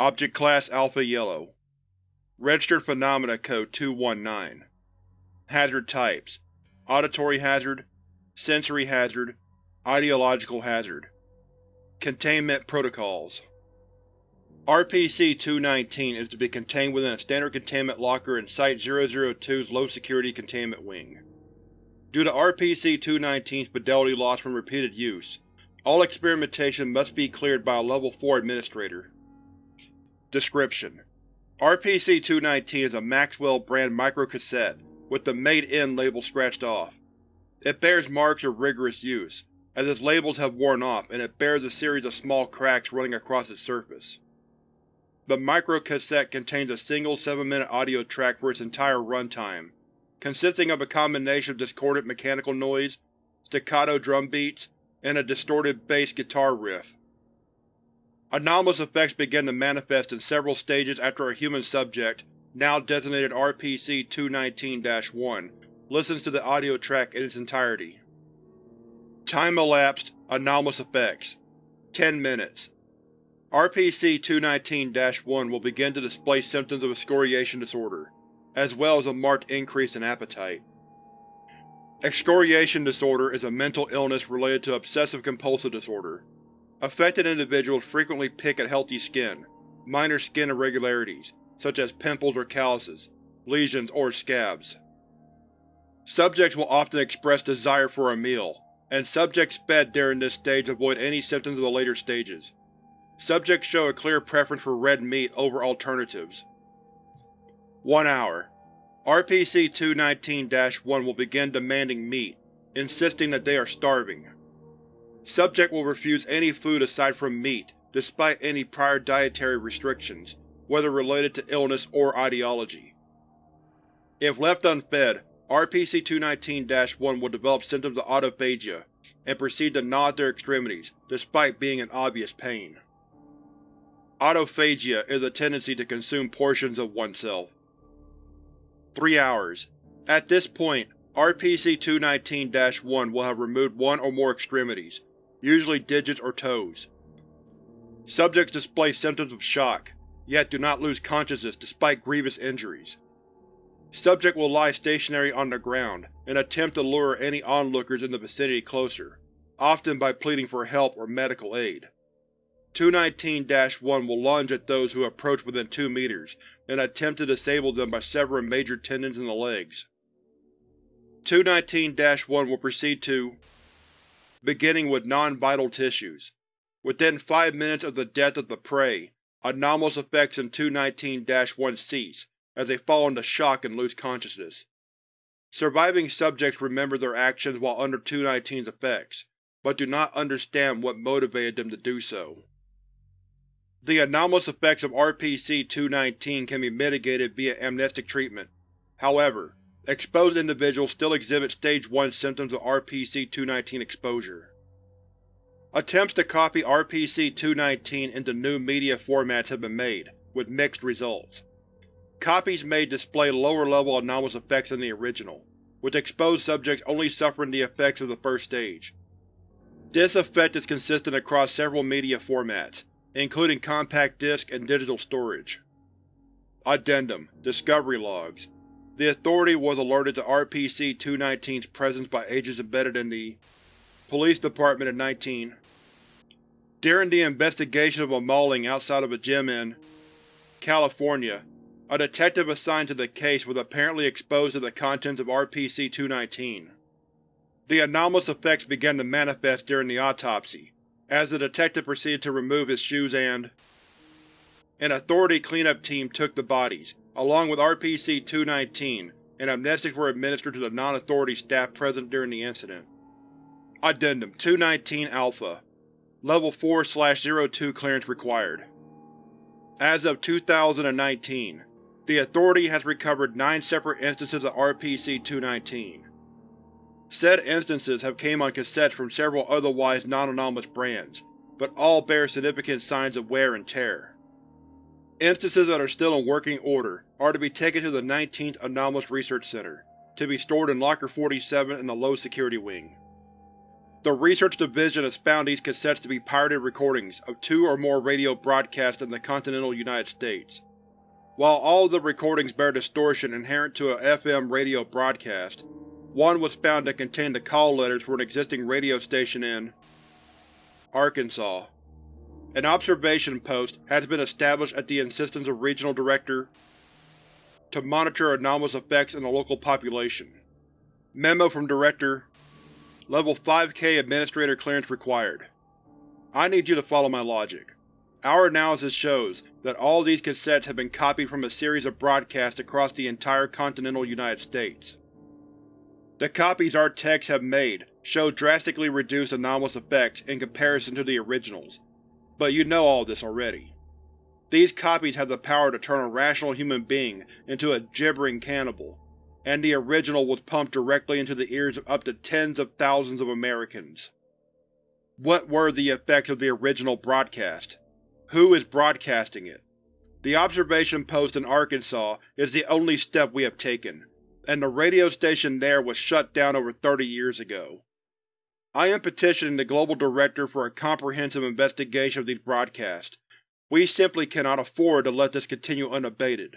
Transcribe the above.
Object Class Alpha Yellow. Registered Phenomena Code 219 Hazard Types. Auditory Hazard Sensory Hazard Ideological Hazard. Containment Protocols. RPC-219 is to be contained within a standard containment locker in Site-002's low-security containment wing. Due to RPC-219's fidelity loss from repeated use, all experimentation must be cleared by a Level 4 administrator. Description: RPC-219 is a Maxwell brand microcassette with the Made In label scratched off. It bears marks of rigorous use, as its labels have worn off and it bears a series of small cracks running across its surface. The microcassette contains a single 7-minute audio track for its entire runtime, consisting of a combination of discordant mechanical noise, staccato drum beats, and a distorted bass guitar riff. Anomalous effects began to manifest in several stages after a human subject, now designated RPC-219-1, listens to the audio track in its entirety. Time elapsed, anomalous effects. 10 minutes. RPC-219-1 will begin to display symptoms of excoriation disorder, as well as a marked increase in appetite. Excoriation disorder is a mental illness related to obsessive-compulsive disorder. Affected individuals frequently pick at healthy skin, minor skin irregularities, such as pimples or calluses, lesions, or scabs. Subjects will often express desire for a meal, and subjects fed during this stage avoid any symptoms of the later stages. Subjects show a clear preference for red meat over alternatives. 1 hour. RPC-219-1 will begin demanding meat, insisting that they are starving. Subject will refuse any food aside from meat, despite any prior dietary restrictions, whether related to illness or ideology. If left unfed, RPC-219-1 will develop symptoms of autophagia, and proceed to gnaw at their extremities, despite being in obvious pain. Autophagia is a tendency to consume portions of oneself. 3 hours. At this point, RPC-219-1 will have removed one or more extremities, usually digits or toes. Subjects display symptoms of shock, yet do not lose consciousness despite grievous injuries. Subject will lie stationary on the ground and attempt to lure any onlookers in the vicinity closer, often by pleading for help or medical aid. 219-1 will lunge at those who approach within 2 meters and attempt to disable them by severing major tendons in the legs. 219-1 will proceed to beginning with non-vital tissues. Within 5 minutes of the death of the prey, anomalous effects in 219-1 cease, as they fall into shock and lose consciousness. Surviving subjects remember their actions while under 219's effects, but do not understand what motivated them to do so. The anomalous effects of RPC-219 can be mitigated via amnestic treatment. However, exposed individuals still exhibit Stage 1 symptoms of RPC-219 exposure. Attempts to copy RPC-219 into new media formats have been made, with mixed results. Copies made display lower-level anomalous effects than the original, with exposed subjects only suffering the effects of the first stage. This effect is consistent across several media formats, including compact disc and digital storage. Addendum Discovery Logs The Authority was alerted to RPC-219's presence by agents embedded in the Police Department in 19. During the investigation of a mauling outside of a gym in California, a detective assigned to the case was apparently exposed to the contents of RPC-219. The anomalous effects began to manifest during the autopsy, as the detective proceeded to remove his shoes and… An Authority cleanup team took the bodies, along with RPC-219, and amnestics were administered to the non-Authority staff present during the incident. Addendum 219-Alpha Level 4-02 clearance required. As of 2019, the Authority has recovered nine separate instances of RPC-219. Said instances have came on cassettes from several otherwise non-anomalous brands, but all bear significant signs of wear and tear. Instances that are still in working order are to be taken to the 19th Anomalous Research Center, to be stored in Locker 47 in the low-security wing. The Research Division has found these cassettes to be pirated recordings of two or more radio broadcasts in the continental United States. While all of the recordings bear distortion inherent to a FM radio broadcast, one was found to contain the call letters for an existing radio station in Arkansas. An observation post has been established at the insistence of Regional Director to monitor anomalous effects in the local population. Memo from Director Level 5K Administrator clearance required. I need you to follow my logic. Our analysis shows that all these cassettes have been copied from a series of broadcasts across the entire continental United States. The copies our techs have made show drastically reduced anomalous effects in comparison to the originals, but you know all this already. These copies have the power to turn a rational human being into a gibbering cannibal, and the original was pumped directly into the ears of up to tens of thousands of Americans. What were the effects of the original broadcast? Who is broadcasting it? The observation post in Arkansas is the only step we have taken, and the radio station there was shut down over 30 years ago. I am petitioning the Global Director for a comprehensive investigation of these broadcasts. We simply cannot afford to let this continue unabated.